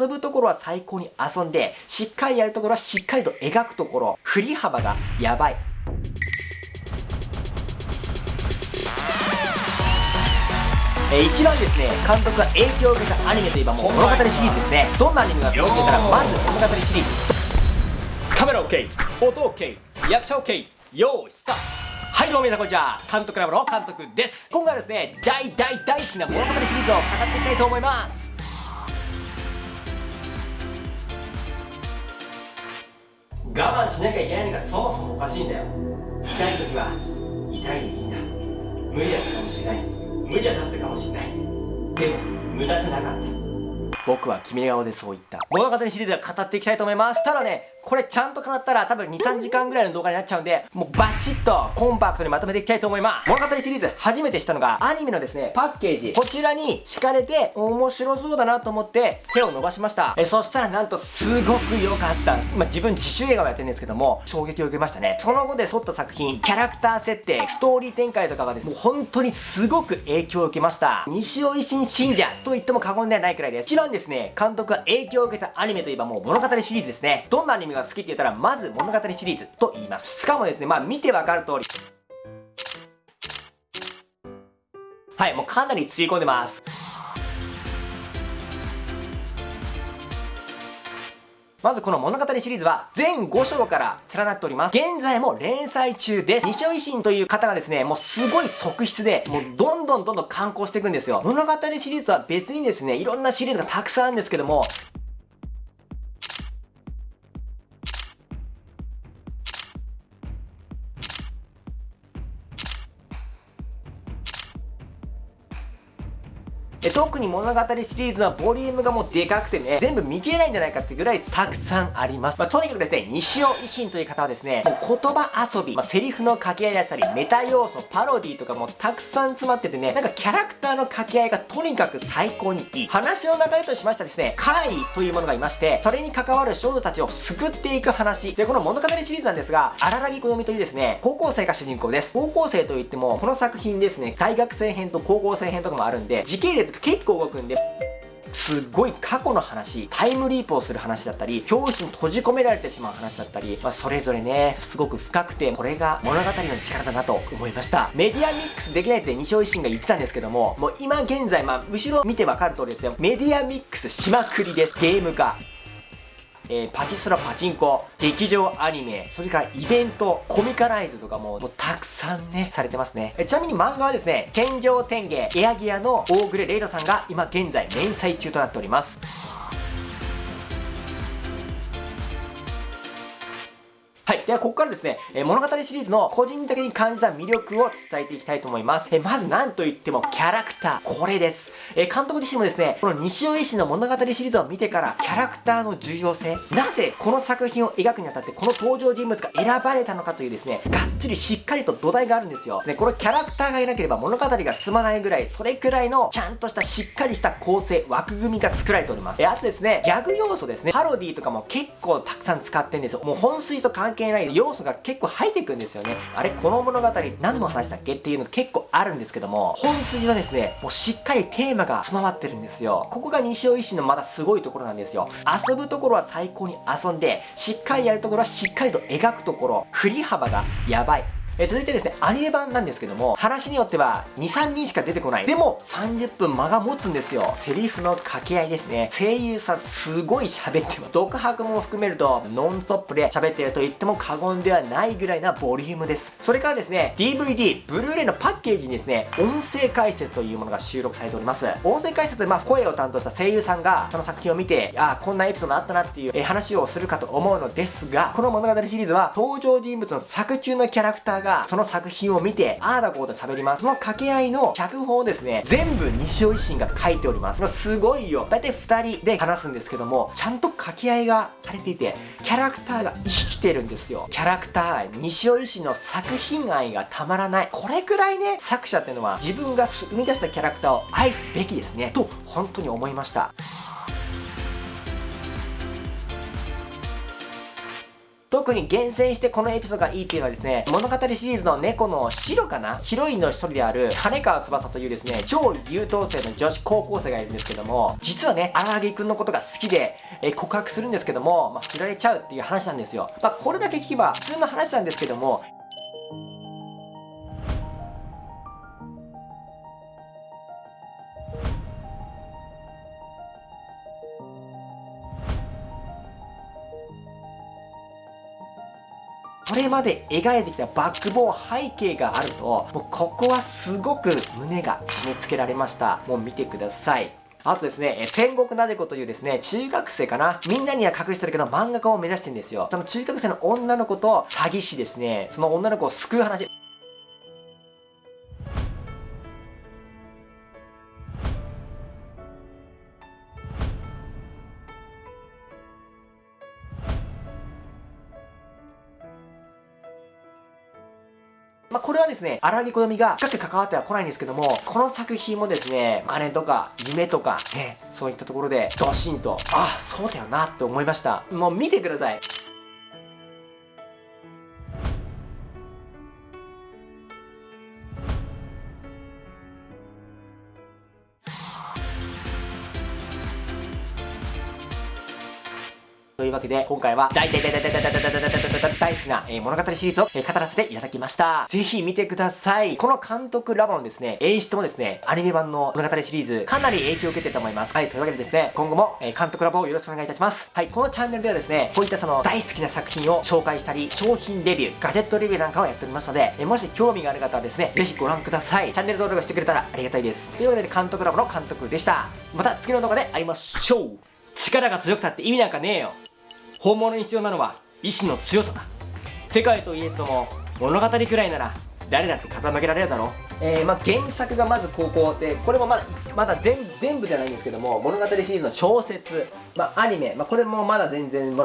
遊ぶところは最高に遊んで、しっかりやるところはしっかりと描くところ、振り幅がやばい。えー、一番ですね、監督が影響を受けたアニメといえばもう物語シリーズですね。どんなアニメがそうって言ったら、まず物語シリーズ。カメラ OK、音 OK、役者 OK、用意スタートはいどうも皆さんこんにちは監督ラボの監督です今回はですね大大大好きな物語シリーズを語っていきたいと思います我慢しなきゃいけないのがそもそもおかしいんだよ。痛い時は痛いでいいんだ。無理だったかもしれない。無茶だったかもしれない。でも無駄じゃなかった。僕は君顔でそう言った。物語シリーズは語っていきたいと思います。ただねこれちゃんと叶ったら多分2、3時間ぐらいの動画になっちゃうんで、もうバシッとコンパクトにまとめていきたいと思います。物語シリーズ初めてしたのがアニメのですね、パッケージ。こちらに敷かれて面白そうだなと思って手を伸ばしました。え、そしたらなんとすごく良かった。まあ、自分自主映画をやってるんですけども、衝撃を受けましたね。その後で撮った作品、キャラクター設定、ストーリー展開とかがですね、もう本当にすごく影響を受けました。西尾維新信者と言っても過言ではないくらいです。一番ですね、監督が影響を受けたアニメといえばもう物語シリーズですね。どんなアニメが好きって言ったら、まず物語シリーズと言います。しかもですね、まあ見てわかる通り。はい、もうかなりつぎ込んでます。まずこの物語シリーズは全5章から連なっております。現在も連載中です。西尾維新という方がですね、もうすごい側室で、もうどんどんどんどん観光していくんですよ。物語シリーズは別にですね、いろんなシリーズがたくさんあるんですけども、え特に物語シリーズのボリュームがもうでかくてね、全部見切れないんじゃないかってぐらいたくさんあります。まあ、とにかくですね、西尾維新という方はですね、もう言葉遊び、まあ、セリフの掛け合いだったり、メタ要素、パロディとかもたくさん詰まっててね、なんかキャラクターの掛け合いがとにかく最高にいい。話の流れとしましてはですね、怪異というものがいまして、それに関わる少女たちを救っていく話。で、この物語シリーズなんですが、荒木小読というですね、高校生が主人公です。高校生といっても、この作品ですね、大学生編と高校生編とかもあるんで、時系列結構動くんですっごい過去の話、タイムリープをする話だったり、教室に閉じ込められてしまう話だったり、まあ、それぞれね、すごく深くて、これが物語の力だなと思いました。メディアミックスできないって西尾維新が言ってたんですけども、もう今現在、まあ、後ろ見てわかる通りですよ。メディアミックスしまくりです。ゲーム化。えー、パチスロパチンコ、劇場アニメ、それからイベント、コミカライズとかももうたくさんね、されてますね。えちなみに漫画はですね、天井天芸、エアギアの大暮レイドさんが今現在連載中となっております。はい。では、ここからですね、え物語シリーズの個人的に感じた魅力を伝えていきたいと思います。えまず、なんといっても、キャラクター。これです。え監督自身もですね、この西尾医師の物語シリーズを見てから、キャラクターの重要性、なぜこの作品を描くにあたって、この登場人物が選ばれたのかというですね、がっつりしっかりと土台があるんですよ。ね、このキャラクターがいなければ物語が進まないぐらい、それくらいの、ちゃんとしたしっかりした構成、枠組みが作られております。えあとですね、ギャグ要素ですね、パロディーとかも結構たくさん使ってんですよ。もう本筋と関係ない要素が結構入ってくんですよね。あれこの物語何の話だっけっていうの結構あるんですけども本筋はですねもうしっかりテーマが備わってるんですよ。ここが西尾維新のまだすごいところなんですよ。遊ぶところは最高に遊んでしっかりやるところはしっかりと描くところ。振り幅がやばい。え続いてですね、アニメ版なんですけども、話によっては2、3人しか出てこない。でも、30分間が持つんですよ。セリフの掛け合いですね。声優さんすごい喋ってます。独白も含めると、ノンストップで喋ってると言っても過言ではないぐらいなボリュームです。それからですね、DVD、ブルーレイのパッケージにですね、音声解説というものが収録されております。音声解説で、まあ、声を担当した声優さんが、その作品を見て、ああ、こんなエピソードあったなっていう、え話をするかと思うのですが、この物語シリーズは、登場人物の作中のキャラクターが、その作品を見て、ああだこうだ喋ります。その掛け合いの脚本をですね、全部西尾維新が書いております。すごいよ。だいたい2人で話すんですけども、ちゃんと掛け合いがされていて、キャラクターが生きてるんですよ。キャラクター愛、西尾維新の作品愛がたまらない。これくらいね、作者っていうのは自分が生み出したキャラクターを愛すべきですね。と、本当に思いました。特に厳選してこのエピソードがいいっていうのはですね、物語シリーズの猫の白かな？ヒロインの一人である、金川翼というですね、超優等生の女子高校生がいるんですけども、実はね、荒木くんのことが好きで、え、告白するんですけども、まあ、振られちゃうっていう話なんですよ。まあ、これだけ聞けば普通の話なんですけども、これまで描いてきたバックボーン背景があると、もうここはすごく胸が締め付けられました。もう見てください。あとですね、戦国なでこというですね、中学生かな？みんなには隠してるけど漫画家を目指してるんですよ。その中学生の女の子と詐欺師ですね、その女の子を救う話。まあ、これはですね、荒木好みが深く関わっては来ないんですけども、この作品もですね、お金とか夢とか、ね、そういったところでドシンと、ああ、そうだよなって思いました。もう見てください。というわけで、今回は大大大大大大大大大大大大好きな物語シリーズを語らせていただきました。ぜひ見てください。この監督ラボのですね、演出もですね、アニメ版の物語シリーズ、かなり影響を受けてると思います。はい、というわけでですね、今後も監督ラボをよろしくお願いいたします。はい、このチャンネルではですね、こういったその大好きな作品を紹介したり、商品レビュー、ガジェットレビューなんかをやっておりますので、もし興味がある方はですね、ぜひご覧ください。チャンネル登録してくれたらありがたいです。というわけで監督ラボの監督でした。また次の動画で会いましょう力が強くたって意味なんかねえよ本物に必要なのは意志の強さだ。世界とイエスとも物語くらいなら誰だって傾けられるだろう。えー、まあ、原作がまず高校でこれもまだまだ全全部じゃないんですけども物語シリーズの小説、まあ、アニメ、まあ、これもまだ全然物